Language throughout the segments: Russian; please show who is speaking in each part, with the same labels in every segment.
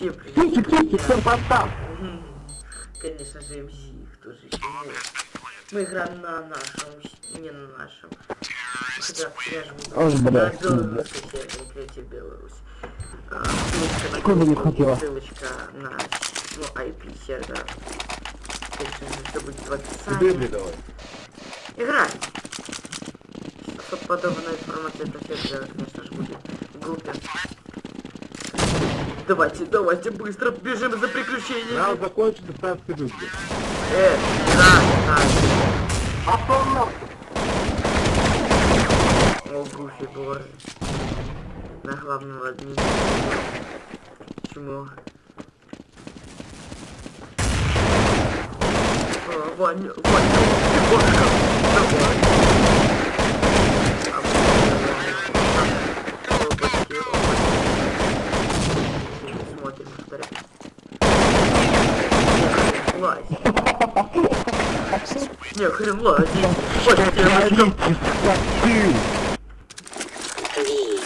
Speaker 1: Всем привет.
Speaker 2: Тики, тики, всем постав.
Speaker 1: Мгм. Конечно же, МЗ, кто же еще. Мы играем на нашем, не на нашем. На
Speaker 2: блядь,
Speaker 1: третья Беларусь. А, ссылочка на
Speaker 2: не хотела.
Speaker 1: Ссылочка на ну, IP сервера. Конечно же, все будет в описании.
Speaker 3: давай.
Speaker 1: Играй! Особо подобная информация это сервера, конечно же, будет в группе. Давайте, давайте, быстро бежим за приключениями.
Speaker 3: Раунд закончится, ставьте дыбли.
Speaker 1: Э, да, да. О, Гуфи, боже. На главного админа. Почему? О, Ваня, Ваня, бошка. Давай. Лазь. Не, хрен лазить. Хватит девочкам.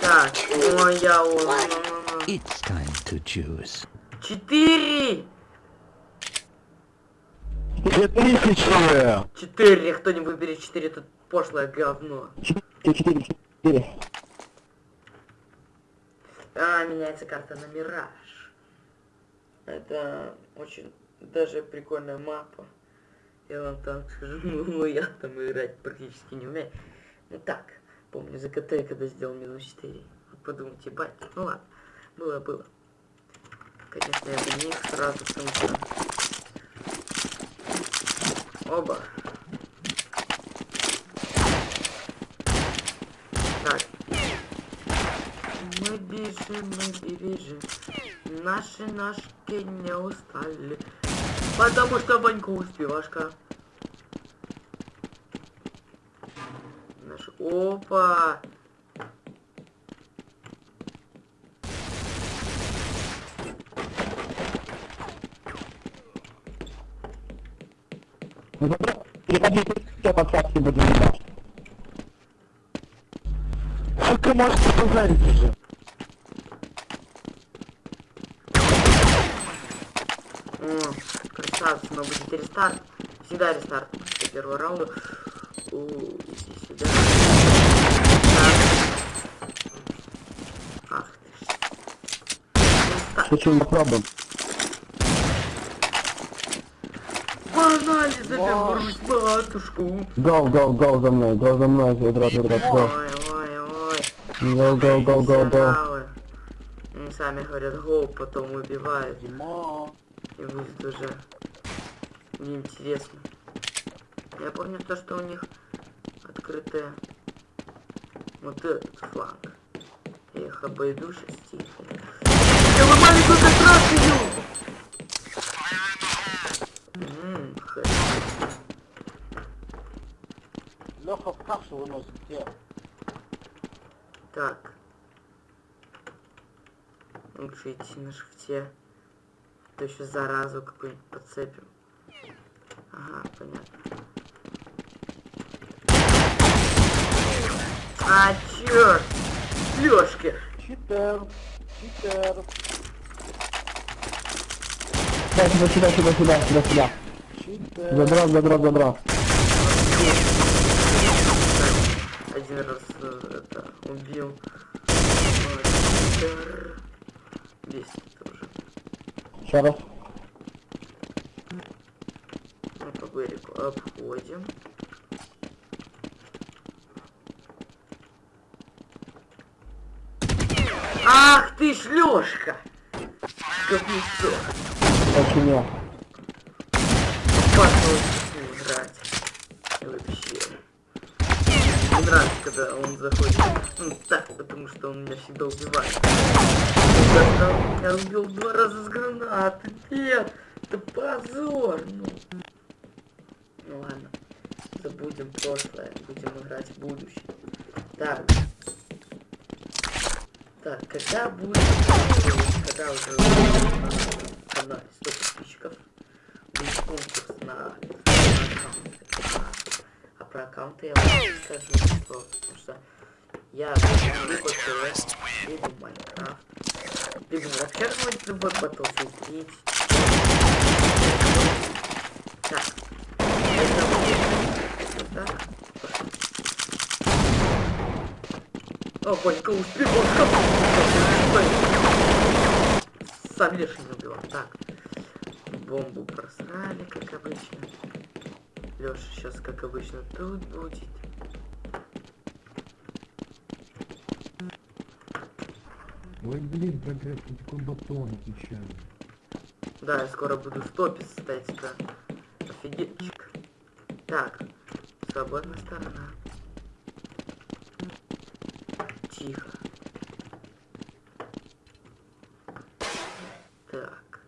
Speaker 1: Так, ой, я он.
Speaker 4: It's time to choose.
Speaker 1: Четыре!
Speaker 2: Две тысячи.
Speaker 1: Четыре, кто-нибудь бери четыре, тут пошлое говно.
Speaker 2: Четыре, четыре, четыре.
Speaker 1: А, меняется карта на Мираж. Это очень даже прикольная мапа. Я вам так скажу, ну я там играть практически не умею. Ну так, помню за КТ, когда сделал минус 4. Вы подумайте, бать, ну ладно, было, было. Конечно, я бы не сразу, что... Оба. Так. Мы бежим, мы бежим. Наши ножки не устали. Потому что Ванька успевашка. Наш... Опа!
Speaker 2: Переходи, все подсказки будем видать. Только можете позарить уже.
Speaker 1: О, красавцы, но будет рестарт. Всегда рестарт после первого раунда. Иди сюда. Ах ты
Speaker 2: мы пробуем.
Speaker 1: Погнали за Беларусь, матушку.
Speaker 2: Go, go, go за мной, go за мной, Ведрот, Ведрот, go.
Speaker 1: Ой, ой, ой.
Speaker 2: Go, go, go, go.
Speaker 1: Профессионалы. Они сами говорят гоу, потом убивают. И будет уже неинтересно. Я помню то, что у них открытая вот этот фланг. Я их обойду тихо. Я маленькую кастрацию! Ммм,
Speaker 3: Леха в кашу выносит тело.
Speaker 1: Так. Лучше идти на шифте. То еще заразу какую-нибудь подцепим. Понятно. А, черт! Лёшки!
Speaker 3: Читер. Читер.
Speaker 2: Сюда, сюда, сюда, сюда, сюда, сюда, сюда.
Speaker 3: Читер.
Speaker 2: Задрот, задрот, задрот.
Speaker 1: Один раз э, это убил. Читер. Бесит тоже.
Speaker 2: Еще раз.
Speaker 1: Берегу обходим. Ах ты ж Лёшка! Говнецо!
Speaker 2: Очень не.
Speaker 1: Пошел играть. Вообще. Мне нравится, когда он заходит. Ну так, потому что он меня всегда убивает. Меня убил два раза с гранаты. Нет! Это позор! Ну. Забудем прошлое. Будем играть в будущее. Так. Так, когда будет... Когда уже на канале 100 подписчиков будет конкурс на, на аккаунты. А про аккаунты я вам скажу, что, потому что я люблю ПТС, люблю Майнкрафт. Вообще хоть любой Battlefield 3. Так. Это вот сюда. О, Борька успел. Сам лишь не убивал. Так. Бомбу просрали, как обычно. Леша сейчас, как обычно, тут будет.
Speaker 3: Ой, блин, прогресс, ты такой батон, отвечаю.
Speaker 1: Да, я скоро буду стопить статика. Офигетчик. Так, свободная сторона. Тихо. Так,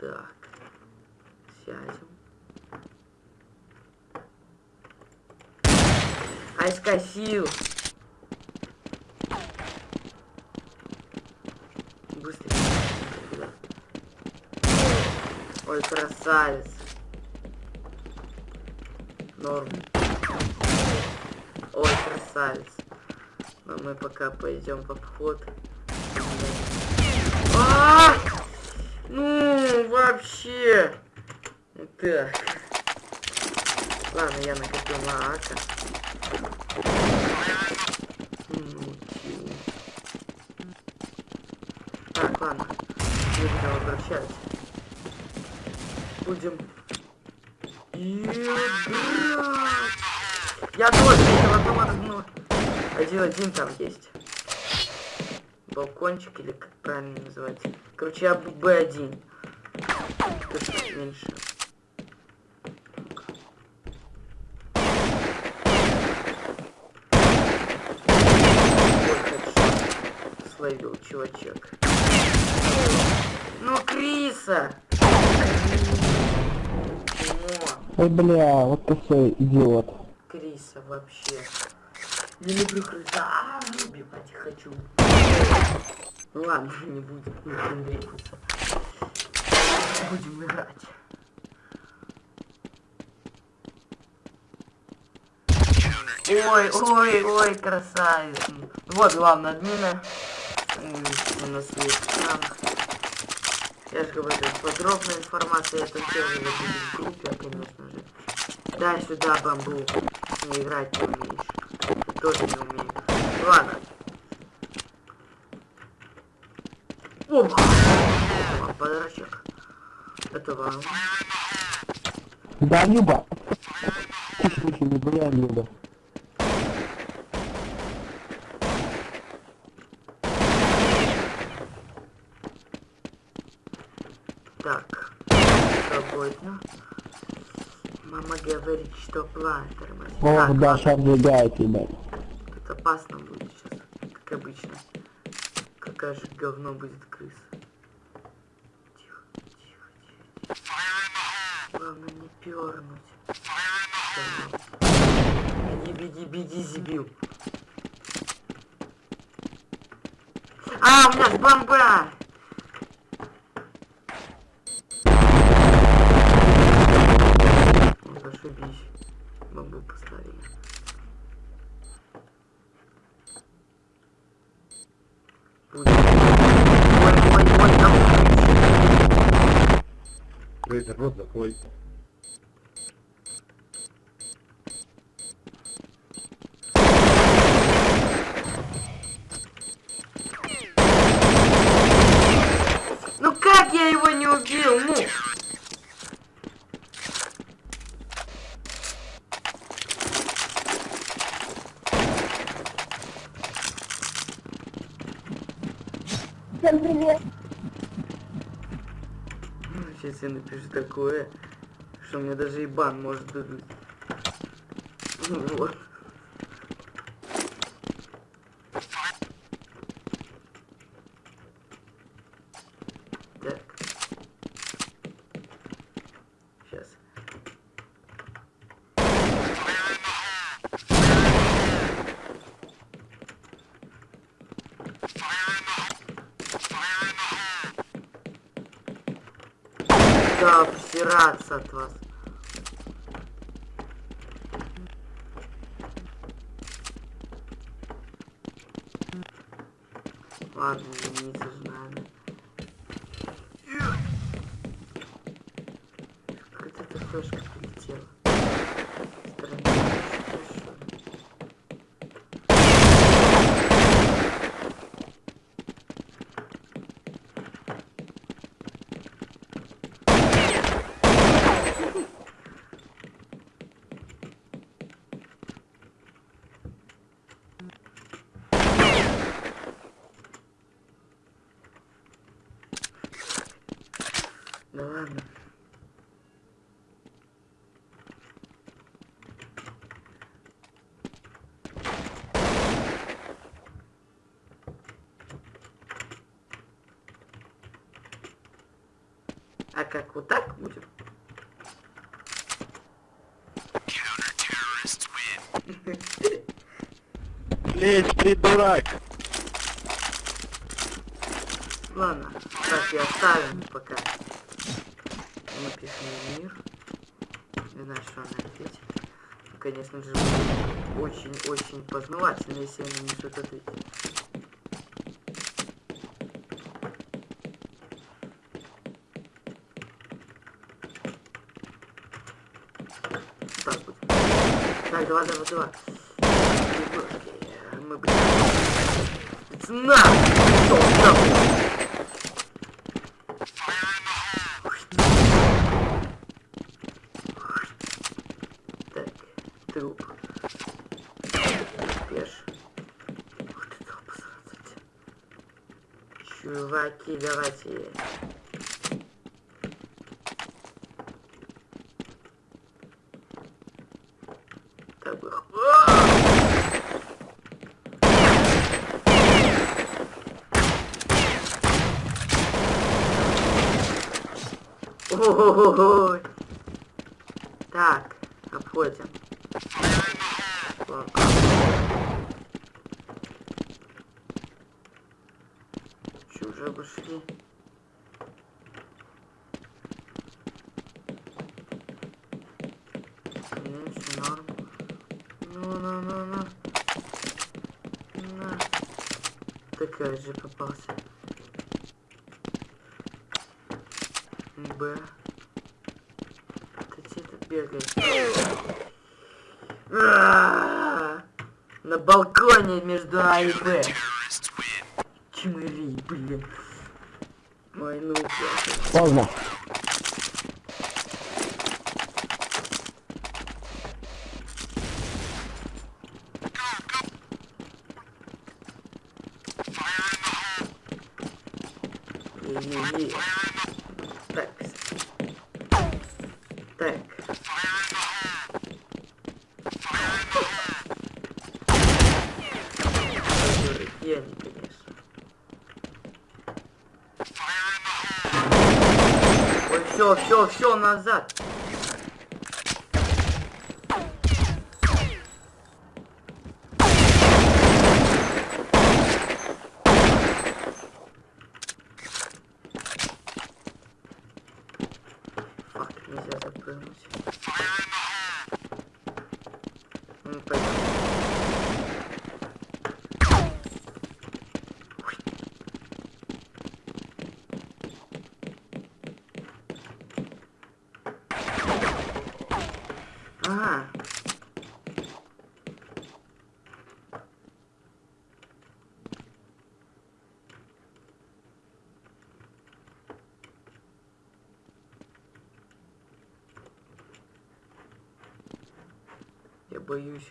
Speaker 1: так. Сядем. Ай, скосил! Быстрее. Ой, красавец. Норм. Ой, красавец. Но мы пока пойдем в обход. А! Ну, вообще. Так. Ладно, я накопил на ака. Ну. Так, ладно. Не будем возвращать. Будем... Я тоже одну одну. Один-один там есть. Балкончик или как правильно называть. Короче, я Б1. Тут меньше. Словил чувачок. Ну, Криса!
Speaker 2: Ой, бля, вот ты свой идиот.
Speaker 1: Криса вообще. Не люблю крыса. А, убивать хочу. Ну ладно, не будем, будем двигаться. Будем играть. Ой, ой, ой, красавец. Вот главная админа. У нас есть там. Я же говорю, подробная информация там тоже будет в группе, конечно же. Дай сюда бамбук. Не играть не умеешь. Тоже не умею. Ладно. Опа! Подарочек. Это вам.
Speaker 2: Да, Люба. Слушай, не бля, Люба.
Speaker 1: Так. Свободно. Мама говорит, что план тормозит. Так,
Speaker 2: да, выбегает, ебать.
Speaker 1: Тут опасно будет сейчас, как обычно. Какая же говно будет крыса. Тихо, тихо, тихо, тихо. Главное не пернуть. Беги, беги, беги, зибил. А, у меня ж бомба! Зашибись. Бомбу поставили. Ой, ой, ой, там...
Speaker 3: Рот закрой.
Speaker 1: Ну как я его не убил? Ну!
Speaker 5: Всем привет.
Speaker 1: Сейчас я напишу такое, что мне даже и бан может дадут. Вот. буду обсираться от вас. Ладно, не же. Какая-то флешка. Да ладно. А как вот так будет?
Speaker 6: Лезь, придурак!
Speaker 1: Ладно, так и оставим пока. Написано мир. Не знаю, что она ответит. Конечно же, очень-очень познавательно, если она не что-то ответит. Так. Так, давай, давай, давай. Мы будем... Цена! Что, нахуй? Так, труп. Пеш. Ух ты, труп, сразу. Чуваки, давайте. Так бы... Ой. Так, обходим. Ладно. Уже. Такая же попался. Б. Ты тут бегаешь? А, На балконе между А и Б. Чмыри, блин. Ой, ну, блядь.
Speaker 2: Поздно.
Speaker 1: Не-не-не. Так. Так. Я не, конечно. Ой, все, все, назад. Фак, нельзя запрыгнуть. Ну, пойдем. Ага. Я боюсь.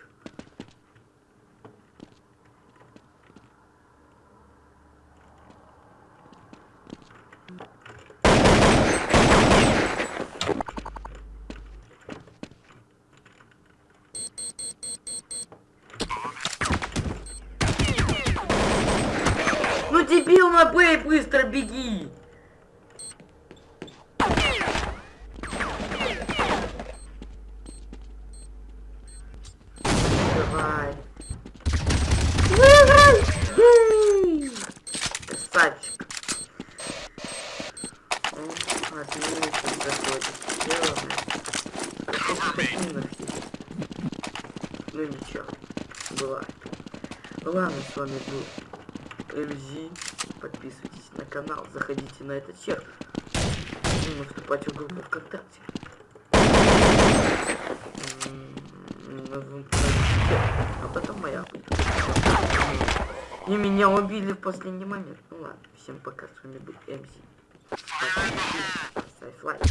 Speaker 1: Ну дебил на Б, быстро беги! Ну ничего. Бывает. Ладно, с вами был МЗ. Подписывайтесь на канал, заходите на этот сервер. Ну, вступайте в группу ВКонтакте. М, назовем так, А потом моя. И меня убили в последний момент. Ну ладно, всем пока, с вами был МС. Ставь лайк.